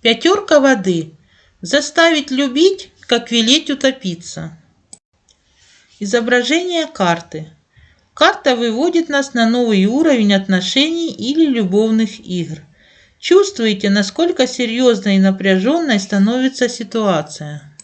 Пятерка воды. Заставить любить, как велеть утопиться. Изображение карты. Карта выводит нас на новый уровень отношений или любовных игр. Чувствуете, насколько серьезной и напряженной становится ситуация.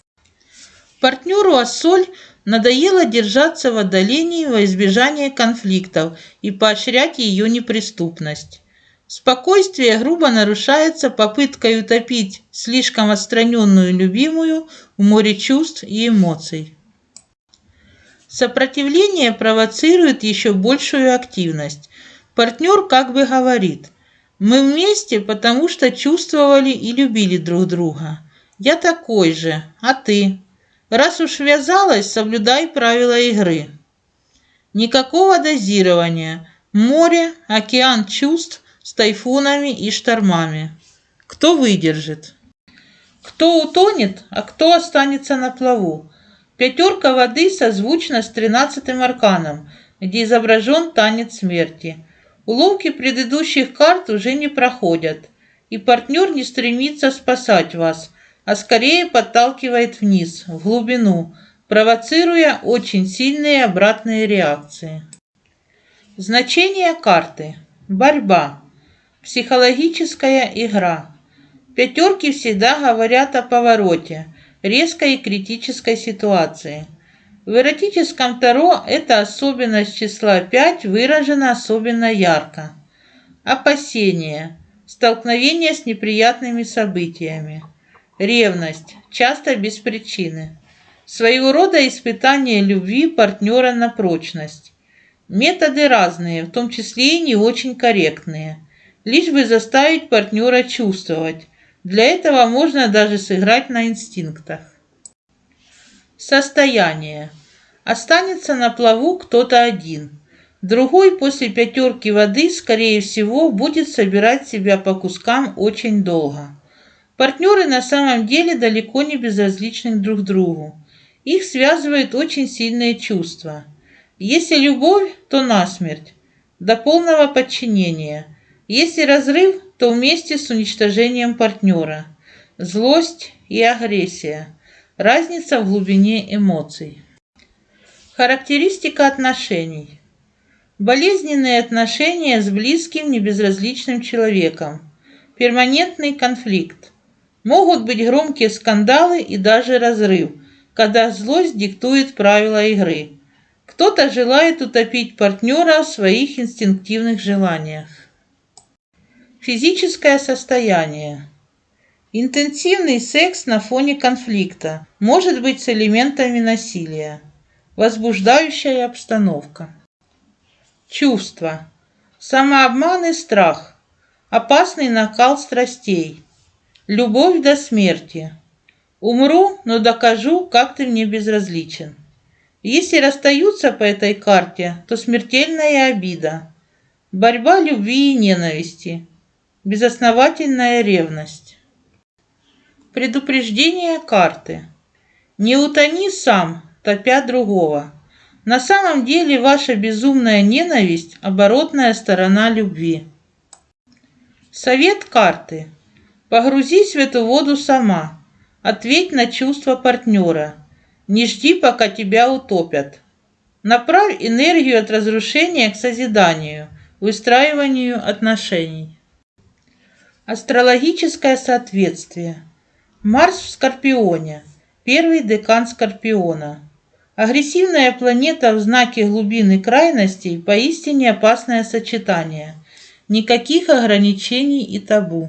Партнеру Ассоль надоело держаться в отдалении во избежание конфликтов и поощрять ее неприступность. Спокойствие грубо нарушается попыткой утопить слишком отстраненную любимую в море чувств и эмоций. Сопротивление провоцирует еще большую активность. Партнер как бы говорит, мы вместе, потому что чувствовали и любили друг друга. Я такой же, а ты? Раз уж ввязалась, соблюдай правила игры. Никакого дозирования. Море, океан чувств, с тайфунами и штормами. Кто выдержит? Кто утонет, а кто останется на плаву? Пятерка воды созвучна с тринадцатым арканом, где изображен танец смерти. Уловки предыдущих карт уже не проходят, и партнер не стремится спасать вас, а скорее подталкивает вниз, в глубину, провоцируя очень сильные обратные реакции. Значение карты. Борьба. Психологическая игра. Пятерки всегда говорят о повороте, резкой и критической ситуации. В эротическом Таро эта особенность числа 5 выражена особенно ярко. Опасение. Столкновение с неприятными событиями. Ревность, часто без причины. Своего рода испытание любви партнера на прочность. Методы разные, в том числе и не очень корректные – лишь бы заставить партнера чувствовать. Для этого можно даже сыграть на инстинктах. Состояние. Останется на плаву кто-то один. Другой после пятерки воды, скорее всего, будет собирать себя по кускам очень долго. Партнеры на самом деле далеко не безразличны друг другу. Их связывают очень сильные чувства. Если любовь, то насмерть, до полного подчинения – если разрыв, то вместе с уничтожением партнера. Злость и агрессия. Разница в глубине эмоций. Характеристика отношений. Болезненные отношения с близким, небезразличным человеком. Перманентный конфликт. Могут быть громкие скандалы и даже разрыв, когда злость диктует правила игры. Кто-то желает утопить партнера в своих инстинктивных желаниях. Физическое состояние. Интенсивный секс на фоне конфликта может быть с элементами насилия. Возбуждающая обстановка. Чувства. Самообман и страх. Опасный накал страстей. Любовь до смерти. Умру, но докажу, как ты мне безразличен. Если расстаются по этой карте, то смертельная обида. Борьба любви и ненависти Безосновательная ревность. Предупреждение карты. Не утони сам, топя другого. На самом деле ваша безумная ненависть – оборотная сторона любви. Совет карты. Погрузись в эту воду сама. Ответь на чувства партнера. Не жди, пока тебя утопят. Направь энергию от разрушения к созиданию, выстраиванию отношений. Астрологическое соответствие. Марс в Скорпионе. Первый декан Скорпиона. Агрессивная планета в знаке глубины крайностей – поистине опасное сочетание. Никаких ограничений и табу.